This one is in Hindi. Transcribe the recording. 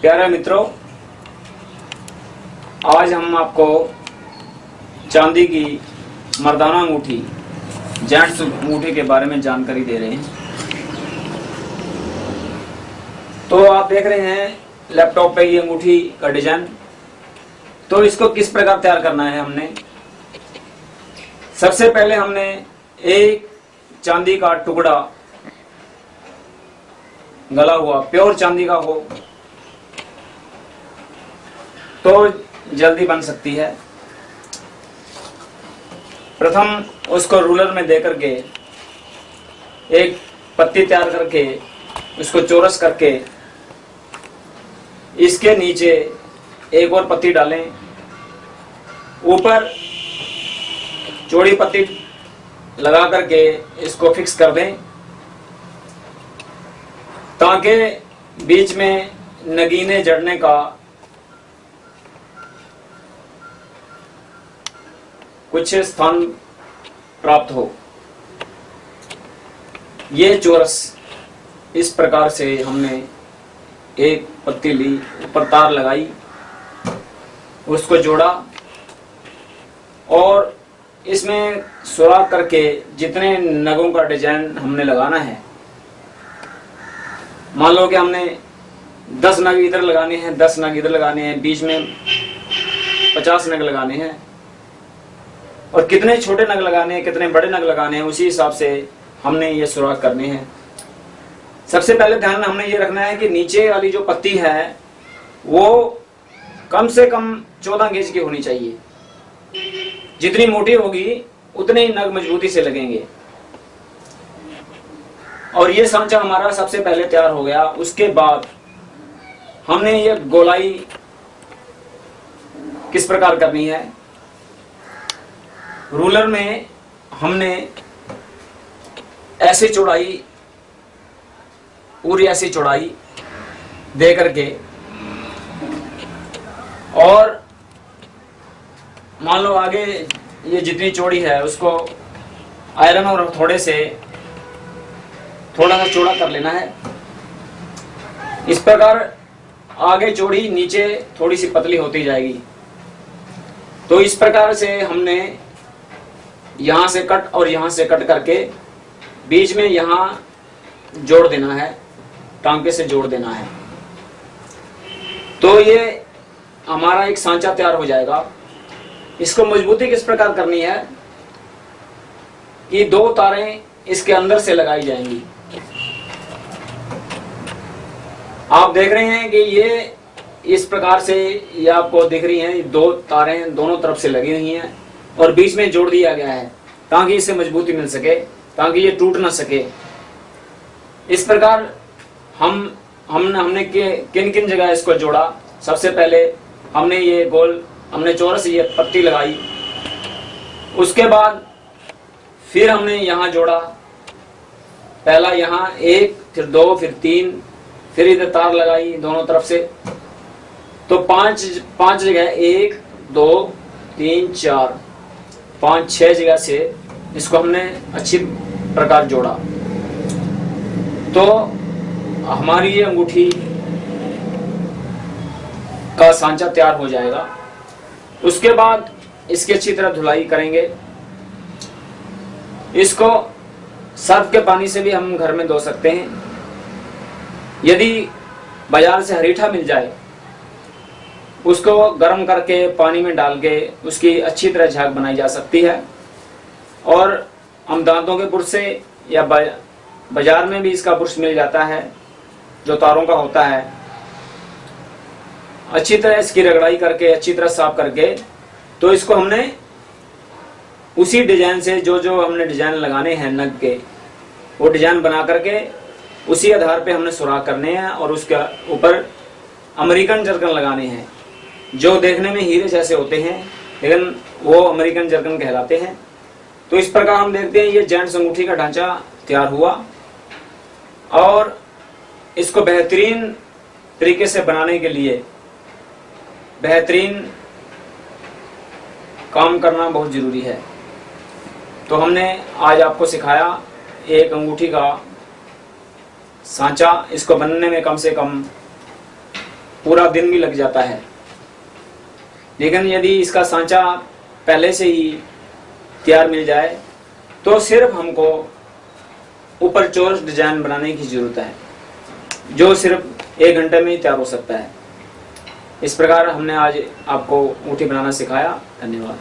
प्यारे मित्रों, आज हम आपको चांदी की मर्दाना अंगूठी, जेंट्स अंगूठी के बारे में जानकारी दे रहे हैं। तो आप देख रहे हैं, लैपटॉप पे ये अंगूठी का डिज़ाइन। तो इसको किस प्रकार तैयार करना है हमने? सबसे पहले हमने एक चांदी का टुकड़ा गला हुआ, प्योर चांदी का हो तो जल्दी बन सकती है। प्रथम उसको रूलर में दे करके एक पत्ती तैयार करके, उसको चौरस करके, इसके नीचे एक और पत्ती डालें। ऊपर चौड़ी पत्ती लगा करके इसको फिक्स कर दें। ताकि बीच में नगीने जड़ने का कुछ स्थान प्राप्त हो। ये चोरस इस प्रकार से हमने एक पत्ती ली, ऊपर तार लगाई, उसको जोड़ा और इसमें सुराख करके जितने नगों का डिज़ाइन हमने लगाना है मान लो कि हमने दस नग इधर लगाने हैं, दस नग इधर लगाने हैं, बीच में पचास नग लगाने हैं। और कितने छोटे नग लगाने हैं, कितने बड़े नग लगाने हैं, उसी हिसाब से हमने ये सुराख करने हैं। सबसे पहले ध्यान हमने ये रखना है कि नीचे वाली जो पत्ती है, वो कम से कम चौदह गेज की होनी चाहिए। जितनी मोटी होगी, उतने ही नग मजबूती से लगेंगे। और ये सांचा हमारा सबसे पहले तैयार हो गया। उसके बाद हमने ये गोलाई किस प्रकार करनी है? रूलर में हमने ऐसी चौड़ाई, पूरी ऐसी चौड़ाई दे करके और मान लो आगे ये जितनी चौड़ी है उसको आयरन और थोड़े से थोड़ा सा चौड़ा कर लेना है। इस प्रकार आगे चौड़ी नीचे थोड़ी सी पतली होती जाएगी। तो इस प्रकार से हमने यहाँ से कट और यहाँ से कट करके बीच में यहाँ जोड़ देना है, टांके से जोड़ देना है। तो ये हमारा एक सांचा तैयार हो जाएगा। इसको मजबूती किस प्रकार करनी है कि दो तारें इसके अंदर से लगाई जाएँगी। आप देख रहे हैं कि ये इस प्रकार से ये आपको दिख रही हैं दो तारें दोनों तरफ़ से लगी हुई हैं और बीच में जोड़ दिया गया है ताकि इसे मजबूती मिल सके, ताकि ये टूट ना सके। इस प्रकार हम हमने हमने किन किन जगह इसको जोड़ा? सबसे पहले हमने ये गोल, हमने चौरस ये पत्ती लगाई। उसके बाद फिर हमने यहाँ जोड़ा। पहला यहाँ एक, फिर दो, फिर तीन, फिर इधर तार लगाई दोनों तरफ़ से। तो पाँच पाँच जगह, एक, दो, तीन, चार, पाँच, छह जगह से इसको हमने अच्छी प्रकार जोड़ा। तो हमारी ये अंगूठी का सांचा तैयार हो जाएगा। उसके बाद इसकी अच्छी तरह धुलाई करेंगे। इसको सर्फ के पानी से भी हम घर में धो सकते हैं। यदि बाज़ार से हरीठा मिल जाए, उसको गर्म करके पानी में डाल के उसकी अच्छी तरह झाग बनाई जा सकती है। और हम दांतों के बुरश से या बाज़ार में भी इसका बुरश मिल जाता है, जो तारों का होता है। अच्छी तरह इसकी रगड़ाई करके, अच्छी तरह साफ़ करके तो इसको हमने उसी डिज़ाइन से जो जो हमने डिज़ाइन लगाने हैं नग के, वो डिज़ाइन बना करके उसी आधार पे हमने सुराख करने हैं और उसके ऊपर अमेरिकन जर्कन लगाने हैं, जो देखने में हीरे जैसे होते हैं, लेकिन वो अमेरिकन जर्कन कहलाते हैं। तो इस प्रकार हम देखते हैं, ये जेंट्स अंगूठी का ढांचा तैयार हुआ और इसको बेहतरीन तरीके से बनाने के लिए बेहतरीन काम करना बहुत ज़रूरी है। तो हमने आज आपको सिखाया एक अंगूठी का सांचा। इसको बनने में कम से कम पूरा दिन भी लग जाता है। लेकिन यदि इसका सांचा पहले से ही तैयार मिल जाए तो सिर्फ़ हमको ऊपर चोरस डिज़ाइन बनाने की ज़रूरत है, जो सिर्फ़ एक घंटे में ही तैयार हो सकता है। इस प्रकार हमने आज आपको ऊँटी बनाना सिखाया। धन्यवाद।